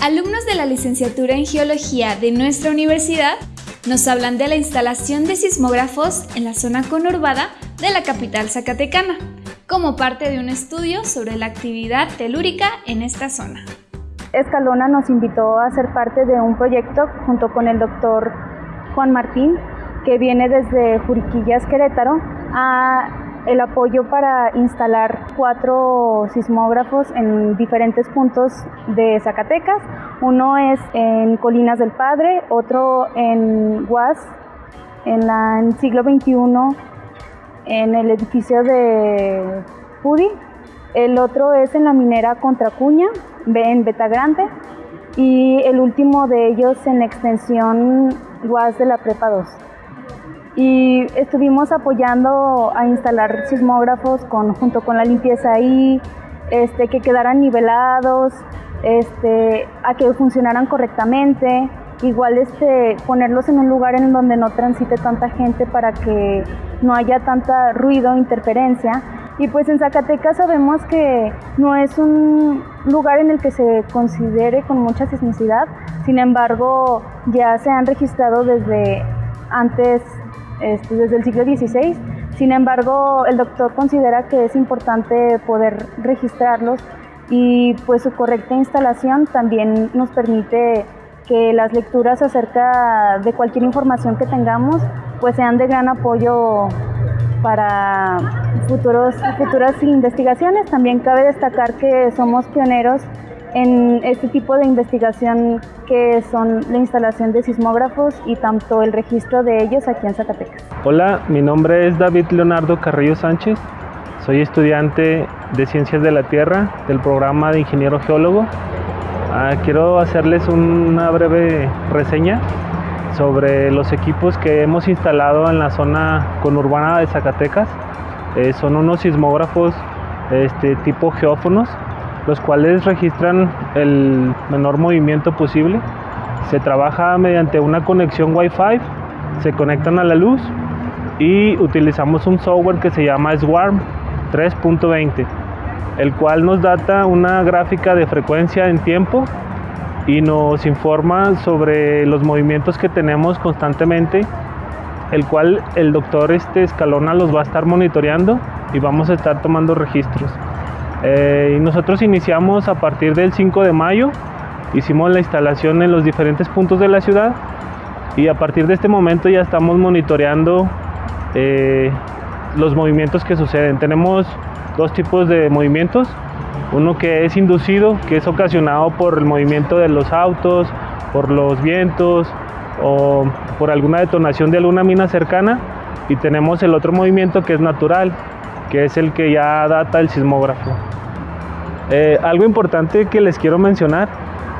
Alumnos de la licenciatura en Geología de nuestra universidad nos hablan de la instalación de sismógrafos en la zona conurbada de la capital zacatecana, como parte de un estudio sobre la actividad telúrica en esta zona. Escalona nos invitó a ser parte de un proyecto junto con el doctor Juan Martín, que viene desde Juriquillas, Querétaro, a el apoyo para instalar cuatro sismógrafos en diferentes puntos de Zacatecas. Uno es en Colinas del Padre, otro en Guas, en, el siglo XXI, en el edificio de Pudi. El otro es en la minera Contracuña, en Beta Grande. Y el último de ellos en la extensión Guas de la Prepa 2 y estuvimos apoyando a instalar sismógrafos con, junto con la limpieza ahí, este, que quedaran nivelados, este, a que funcionaran correctamente, igual este, ponerlos en un lugar en donde no transite tanta gente para que no haya tanta ruido, interferencia. Y pues en Zacatecas sabemos que no es un lugar en el que se considere con mucha sismicidad, sin embargo ya se han registrado desde antes este, desde el siglo XVI. Sin embargo, el doctor considera que es importante poder registrarlos y pues su correcta instalación también nos permite que las lecturas acerca de cualquier información que tengamos pues sean de gran apoyo para futuros, futuras investigaciones. También cabe destacar que somos pioneros en este tipo de investigación que son la instalación de sismógrafos y tanto el registro de ellos aquí en Zacatecas. Hola, mi nombre es David Leonardo Carrillo Sánchez. Soy estudiante de Ciencias de la Tierra del programa de Ingeniero Geólogo. Ah, quiero hacerles una breve reseña sobre los equipos que hemos instalado en la zona conurbana de Zacatecas. Eh, son unos sismógrafos este, tipo geófonos los cuales registran el menor movimiento posible. Se trabaja mediante una conexión Wi-Fi, se conectan a la luz y utilizamos un software que se llama Swarm 3.20, el cual nos data una gráfica de frecuencia en tiempo y nos informa sobre los movimientos que tenemos constantemente, el cual el doctor este Escalona los va a estar monitoreando y vamos a estar tomando registros. Eh, nosotros iniciamos a partir del 5 de mayo, hicimos la instalación en los diferentes puntos de la ciudad y a partir de este momento ya estamos monitoreando eh, los movimientos que suceden. Tenemos dos tipos de movimientos, uno que es inducido, que es ocasionado por el movimiento de los autos, por los vientos o por alguna detonación de alguna mina cercana y tenemos el otro movimiento que es natural, que es el que ya data el sismógrafo. Eh, algo importante que les quiero mencionar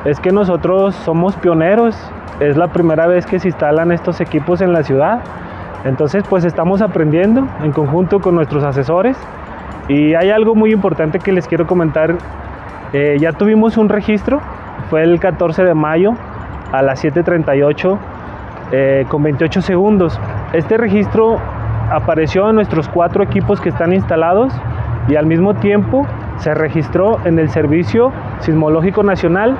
es que nosotros somos pioneros, es la primera vez que se instalan estos equipos en la ciudad, entonces pues estamos aprendiendo en conjunto con nuestros asesores. Y hay algo muy importante que les quiero comentar, eh, ya tuvimos un registro, fue el 14 de mayo a las 7.38 eh, con 28 segundos. Este registro apareció en nuestros cuatro equipos que están instalados y al mismo tiempo se registró en el Servicio Sismológico Nacional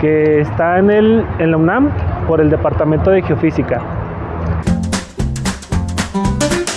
que está en, el, en la UNAM por el Departamento de Geofísica.